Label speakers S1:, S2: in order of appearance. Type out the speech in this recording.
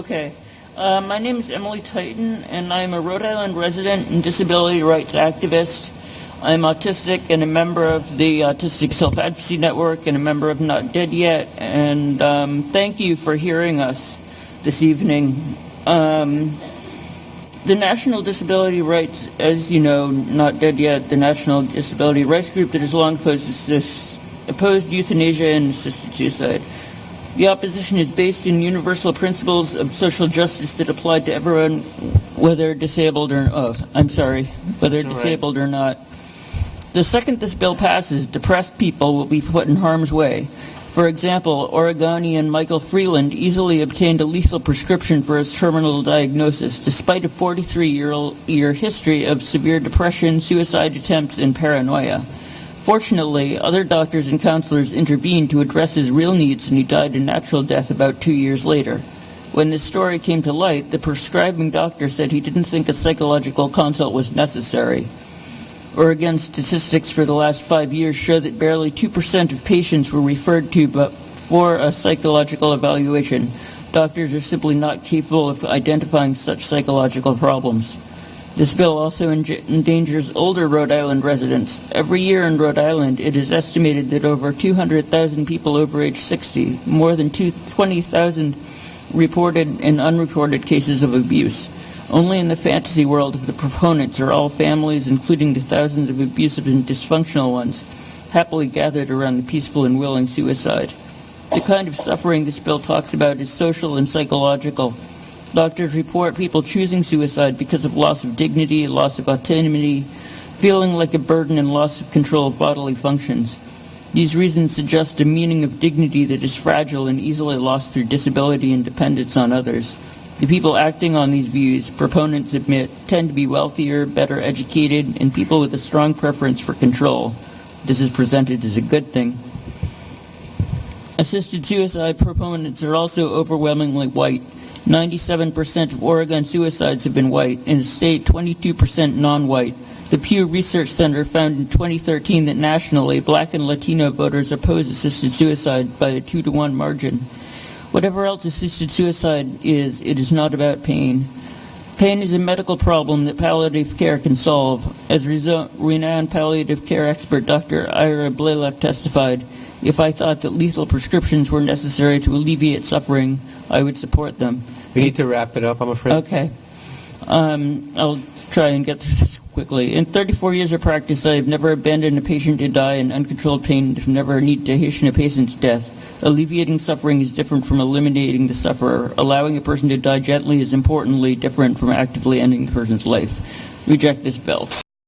S1: Okay. Uh, my name is Emily Titan, and I'm a Rhode Island resident and disability rights activist. I'm autistic and a member of the Autistic Self-Advocacy Network and a member of Not Dead Yet. And um, thank you for hearing us this evening. Um, the National Disability Rights, as you know, Not Dead Yet, the National Disability Rights Group that has long opposed, opposed euthanasia and assisted suicide. The opposition is based in universal principles of social justice that apply to everyone, whether disabled or, oh, I'm sorry, whether
S2: That's all right.
S1: disabled or not. The second this bill passes, depressed people will be put in harm's way. For example, Oregonian Michael Freeland easily obtained a lethal prescription for his terminal diagnosis despite a 43-year history of severe depression, suicide attempts, and paranoia. Fortunately, other doctors and counselors intervened to address his real needs and he died a natural death about two years later. When this story came to light, the prescribing doctor said he didn't think a psychological consult was necessary. Oregon statistics for the last five years show that barely 2% of patients were referred to for a psychological evaluation. Doctors are simply not capable of identifying such psychological problems. This bill also endangers older Rhode Island residents. Every year in Rhode Island, it is estimated that over 200,000 people over age 60, more than 20,000 reported and unreported cases of abuse. Only in the fantasy world of the proponents are all families, including the thousands of abusive and dysfunctional ones, happily gathered around the peaceful and willing suicide. The kind of suffering this bill talks about is social and psychological. Doctors report people choosing suicide because of loss of dignity, loss of autonomy, feeling like a burden, and loss of control of bodily functions. These reasons suggest a meaning of dignity that is fragile and easily lost through disability and dependence on others. The people acting on these views, proponents admit, tend to be wealthier, better educated, and people with a strong preference for control. This is presented as a good thing. Assisted suicide proponents are also overwhelmingly white. 97% of Oregon suicides have been white, in the state 22% non-white. The Pew Research Center found in 2013 that nationally, black and Latino voters oppose assisted suicide by a 2 to 1 margin. Whatever else assisted suicide is, it is not about pain. Pain is a medical problem that palliative care can solve. As renowned palliative care expert Dr. Ira Byock testified, if I thought that lethal prescriptions were necessary to alleviate suffering, I would support them.
S2: We need to wrap it up, I'm afraid.
S1: Okay. Um, I'll try and get through this quickly. In 34 years of practice, I have never abandoned a patient to die in uncontrolled pain and never need to hasten a patient's death. Alleviating suffering is different from eliminating the sufferer. Allowing a person to die gently is importantly different from actively ending the person's life. Reject this bill.